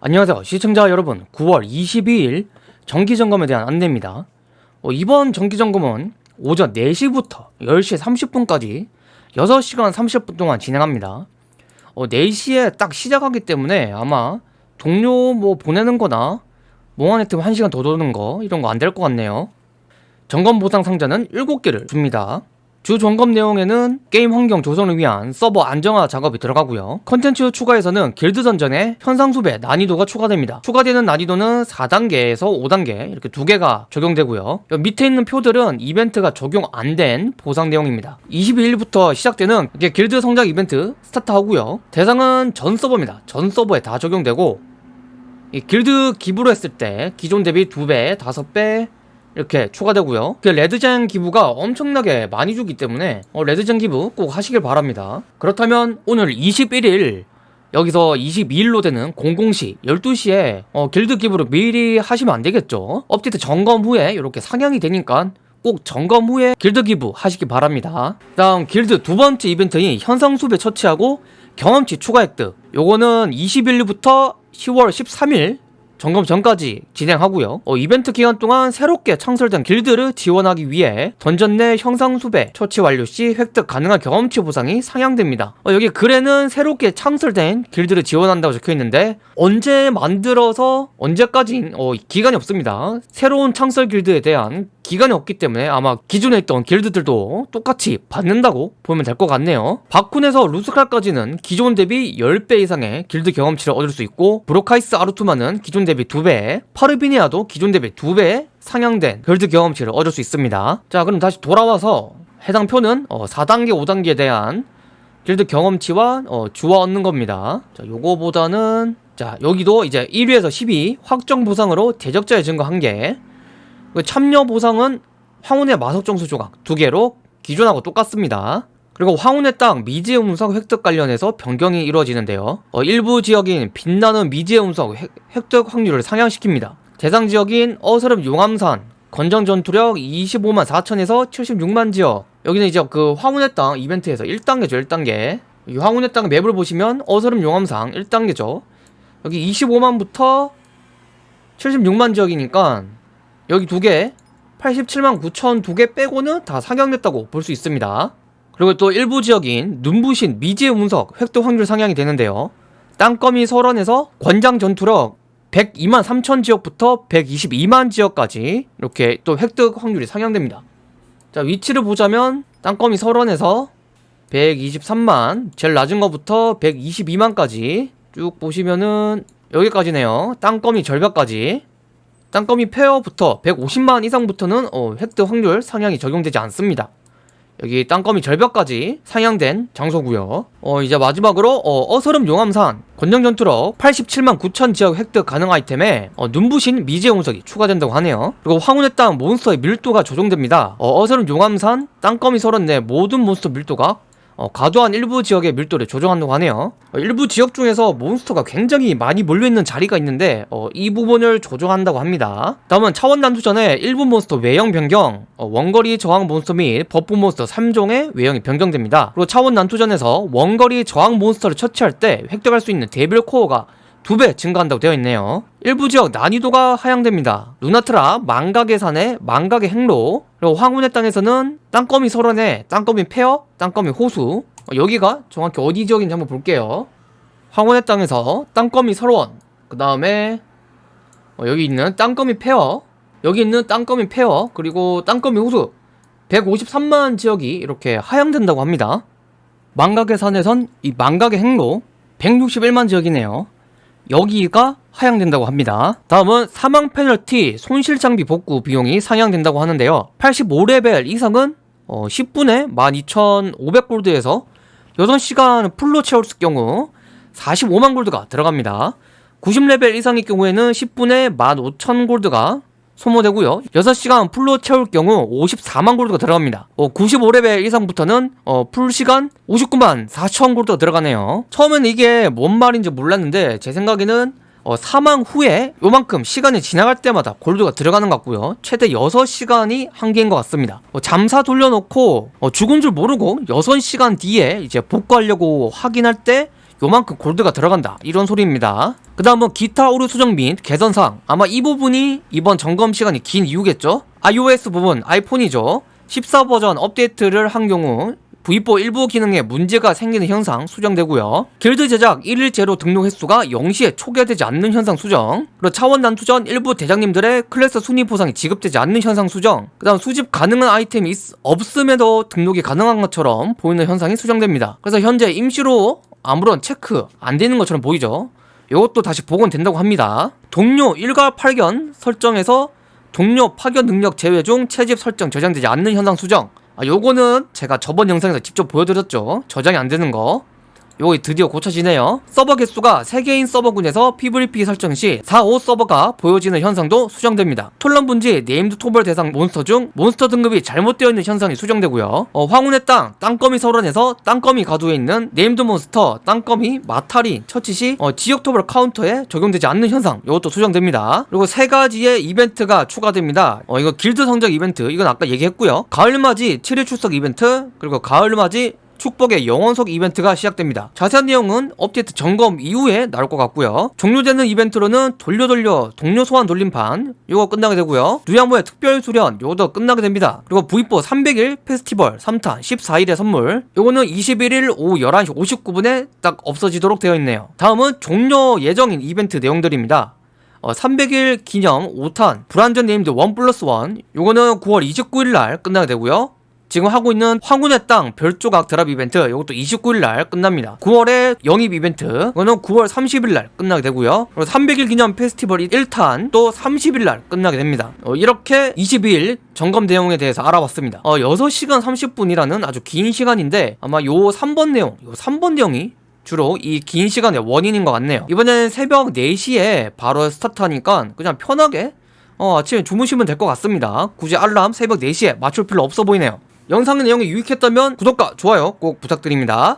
안녕하세요. 시청자 여러분 9월 22일 정기점검에 대한 안내입니다. 어, 이번 정기점검은 오전 4시부터 10시 30분까지 6시간 30분 동안 진행합니다. 어, 4시에 딱 시작하기 때문에 아마 동료 뭐 보내는 거나 몽환의 틈 1시간 더 도는 거 이런 거 안 될 것 같네요. 점검 보상 상자는 7개를 줍니다 주 점검 내용에는 게임 환경 조성을 위한 서버 안정화 작업이 들어가고요. 컨텐츠 추가에서는 길드 던전의 현상수배 난이도가 추가됩니다. 추가되는 난이도는 4단계에서 5단계 이렇게 두 개가 적용되고요. 밑에 있는 표들은 이벤트가 적용 안 된 보상 내용입니다. 22일부터 시작되는 이게 길드 성장 이벤트 스타트하고요. 대상은 전 서버입니다. 전 서버에 다 적용되고 이 길드 기부로 했을 때 기존 대비 2배, 5배, 이렇게 추가되고요. 그 레드젬 기부가 엄청나게 많이 주기 때문에 어, 레드젬 기부 꼭 하시길 바랍니다. 그렇다면 오늘 21일 여기서 22일로 되는 00시 12시에 어, 길드 기부를 미리 하시면 안 되겠죠? 업데이트 점검 후에 이렇게 상향이 되니까 꼭 점검 후에 길드 기부 하시기 바랍니다. 다음 길드 두 번째 이벤트인 현상수배 처치하고 경험치 추가 획득. 요거는 21일부터 10월 13일 점검 전까지 진행하고요. 어, 이벤트 기간 동안 새롭게 창설된 길드를 지원하기 위해 던전 내 현상 수배 처치 완료 시 획득 가능한 경험치 보상이 상향됩니다. 어, 여기 글에는 새롭게 창설된 길드를 지원한다고 적혀있는데 언제 만들어서 언제까지 어, 기간이 없습니다. 새로운 창설 길드에 대한 기간이 없기 때문에 아마 기존에 있던 길드들도 똑같이 받는다고 보면 될 것 같네요. 바쿤에서 루스칼까지는 기존 대비 10배 이상의 길드 경험치를 얻을 수 있고 브로카이스 아르투마는 기존 대비 2배 파르비니아도 기존 대비 2배 상향된 길드 경험치를 얻을 수 있습니다. 자 그럼 다시 돌아와서 해당 표는 어, 4단계 5단계에 대한 길드 경험치와 어, 주화 얻는 겁니다. 자 요거보다는 자 여기도 이제 1위에서 12 확정 보상으로 대적자의 증거 1개 그 참여 보상은 황혼의 마석정수 조각 두 개로 기존하고 똑같습니다. 그리고 황혼의 땅 미지의 운석 획득 관련해서 변경이 이루어지는데요. 어, 일부 지역인 빛나는 미지의 운석 획 득 확률을 상향시킵니다. 대상 지역인 어스름 용암산 건장 전투력 25만 4천에서 76만 지역 여기는 이제 그 황혼의 땅 이벤트에서 1단계죠 1단계 이 황혼의 땅 맵을 보시면 어스름 용암상 1단계죠 여기 25만부터 76만 지역이니까 여기 두개 87만 9천 두 개 빼고는 다 상향됐다고 볼 수 있습니다. 그리고 또 일부 지역인 눈부신 미지의 운석 획득 확률 상향이 되는데요. 땅거미 설원에서 권장 전투력 102만 3천 지역부터 122만 지역까지 이렇게 또 획득 확률이 상향됩니다. 자 위치를 보자면 땅거미 설원에서 123만 제일 낮은 것부터 122만까지 쭉 보시면은 여기까지네요. 땅거미 절벽까지 땅거미 폐허부터 150만 이상부터는 어, 획득 확률 상향이 적용되지 않습니다. 여기 땅거미 절벽까지 상향된 장소고요. 어 이제 마지막으로 어스름 용암산 권장 전투력 87만 9천 지역 획득 가능 아이템에 어, 눈부신 미지의 운석이 추가된다고 하네요. 그리고 황혼의 땅 몬스터의 밀도가 조정됩니다. 어, 어스름 용암산 땅거미 설원 내 모든 몬스터 밀도가 어, 과도한 일부 지역의 밀도를 조정한다고 하네요. 어, 일부 지역 중에서 몬스터가 굉장히 많이 몰려있는 자리가 있는데 어, 이 부분을 조정한다고 합니다. 다음은 차원 난투 전에 일부 몬스터 외형 변경. 어, 원거리 저항 몬스터 및 버프 몬스터 3종의 외형이 변경됩니다. 그리고 차원 난투전에서 원거리 저항 몬스터를 처치할 때 획득할 수 있는 데빌 코어가 두 배 증가한다고 되어 있네요. 일부 지역 난이도가 하향됩니다. 루나트라 망각의 산의 망각의 행로 그리고 황혼의 땅에서는 땅거미 설원에 땅거미 폐허 땅거미 호수. 어, 여기가 정확히 어디 지역인지 한번 볼게요. 황혼의 땅에서 땅거미 설원 그 다음에 어, 여기 있는 땅거미 폐허 여기 있는 땅거미 폐허 그리고 땅거미 호수. 153만 지역이 이렇게 하향된다고 합니다. 망각의 산에선 이 망각의 행로 161만 지역이네요 여기가 하향된다고 합니다. 다음은 사망 페널티 손실 장비 복구 비용이 상향된다고 하는데요. 85레벨 이상은 어, 10분에 12,500골드에서 6시간 풀로 채울 경우 45만 골드가 들어갑니다. 90레벨 이상의 경우에는 10분에 15,000골드가 소모되고요. 6시간 풀로 채울 경우 54만 골드가 들어갑니다. 어, 95레벨 이상부터는 어, 풀시간 59만 4천 골드가 들어가네요. 처음엔 이게 뭔 말인지 몰랐는데 제 생각에는 어, 사망 후에 요만큼 시간이 지나갈 때마다 골드가 들어가는 것 같고요. 최대 6시간이 한계인 것 같습니다. 어, 잠사 돌려놓고 어, 죽은 줄 모르고 6시간 뒤에 이제 복구하려고 확인할 때 요만큼 골드가 들어간다 이런 소리입니다 그 다음은 기타 오류 수정 및 개선사항 아마 이 부분이 이번 점검 시간이 긴 이유겠죠 iOS 부분 아이폰이죠 14 버전 업데이트를 한 경우 V4 일부 기능에 문제가 생기는 현상 수정되고요. 길드 제작 1일 재료 등록 횟수가 0시에 초기화되지 않는 현상 수정. 그리고 차원 난투전 일부 대장님들의 클래스 순위 보상이 지급되지 않는 현상 수정. 그 다음 수집 가능한 아이템이 있- 없음에도 등록이 가능한 것처럼 보이는 현상이 수정됩니다. 그래서 현재 임시로 아무런 체크 안 되는 것처럼 보이죠. 이것도 다시 복원된다고 합니다. 동료 일괄 파견 설정에서 동료 파견 능력 제외 중 채집 설정 저장되지 않는 현상 수정. 아, 요거는 제가 저번 영상에서 직접 보여드렸죠. 저장이 안 되는 거. 요거 드디어 고쳐지네요. 서버 개수가 3개인 서버군에서 PVP 설정 시 4, 5 서버가 보여지는 현상도 수정됩니다. 톨런 분지 named 토벌 대상 몬스터 중 몬스터 등급이 잘못되어 있는 현상이 수정되고요. 어, 황혼의 땅, 땅거미 서론에서 땅거미 가두에 있는 named 몬스터, 땅거미, 마타리 처치 시 어, 지역 토벌 카운터에 적용되지 않는 현상 이것도 수정됩니다. 그리고 세 가지의 이벤트가 추가됩니다. 어, 이거 길드 성적 이벤트 이건 아까 얘기했고요. 가을맞이 7일 출석 이벤트 그리고 가을맞이 축복의 영원석 이벤트가 시작됩니다. 자세한 내용은 업데이트 점검 이후에 나올 것 같고요. 종료되는 이벤트로는 돌려 돌려 동료 소환 돌림판 요거 끝나게 되고요. 누야모의 특별 수련 요것도 끝나게 됩니다. 그리고 V4 300일 페스티벌 3탄 14일의 선물 요거는 21일 오후 11시 59분에 딱 없어지도록 되어 있네요. 다음은 종료 예정인 이벤트 내용들입니다. 어, 300일 기념 5탄 불안전 named 1 플러스 1 요거는 9월 29일 날 끝나게 되고요. 지금 하고 있는 황혼의 땅 별조각 드랍 이벤트 이것도 29일 날 끝납니다. 9월에 영입 이벤트 이거는 9월 30일 날 끝나게 되고요. 그리고 300일 기념 페스티벌 1탄 또 30일 날 끝나게 됩니다. 어, 이렇게 22일 점검 내용에 대해서 알아봤습니다. 어, 6시간 30분이라는 아주 긴 시간인데 아마 요 3번 내용, 요 3번 내용이 주로 이 긴 시간의 원인인 것 같네요. 이번에는 새벽 4시에 바로 스타트하니까 그냥 편하게 어, 아침에 주무시면 될 것 같습니다. 굳이 알람 새벽 4시에 맞출 필요 없어 보이네요. 영상의 내용이 유익했다면 구독과 좋아요 꼭 부탁드립니다.